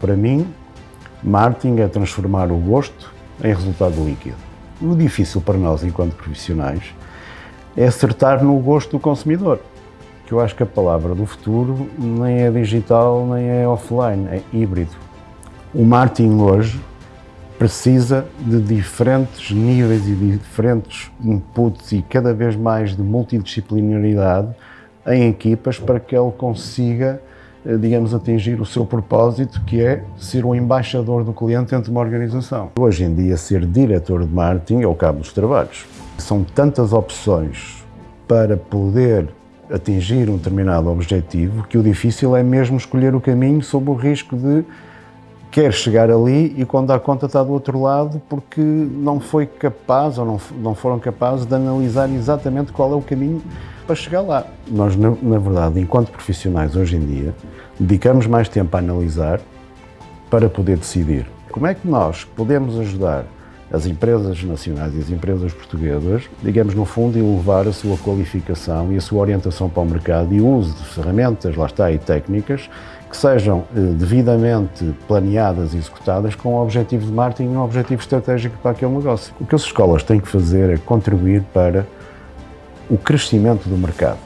para mim, marketing é transformar o gosto em resultado líquido. O difícil para nós, enquanto profissionais, é acertar no gosto do consumidor. Que eu acho que a palavra do futuro nem é digital, nem é offline, é híbrido. O marketing hoje precisa de diferentes níveis e diferentes inputs e cada vez mais de multidisciplinaridade em equipas para que ele consiga, digamos, atingir o seu propósito, que é ser o embaixador do cliente dentro de uma organização. Hoje em dia, ser diretor de marketing é o cabo dos trabalhos. São tantas opções para poder atingir um determinado objetivo que o difícil é mesmo escolher o caminho sob o risco de quer chegar ali e quando dá conta está do outro lado porque não foi capaz ou não, não foram capazes de analisar exatamente qual é o caminho para chegar lá. Nós, na, na verdade, enquanto profissionais hoje em dia, dedicamos mais tempo a analisar para poder decidir. Como é que nós podemos ajudar as empresas nacionais e as empresas portuguesas, digamos, no fundo, elevar a sua qualificação e a sua orientação para o mercado e o uso de ferramentas, lá está, e técnicas que sejam eh, devidamente planeadas e executadas com o objetivo de marketing e um objetivo estratégico para aquele negócio. O que as escolas têm que fazer é contribuir para o crescimento do mercado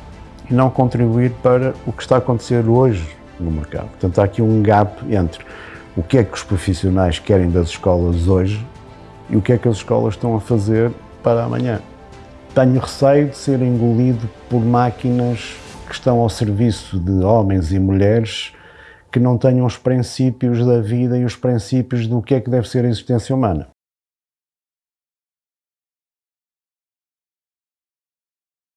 e não contribuir para o que está a acontecer hoje no mercado. Portanto, há aqui um gap entre o que é que os profissionais querem das escolas hoje e o que é que as escolas estão a fazer para amanhã. Tenho receio de ser engolido por máquinas que estão ao serviço de homens e mulheres que não tenham os princípios da vida e os princípios do que é que deve ser a existência humana.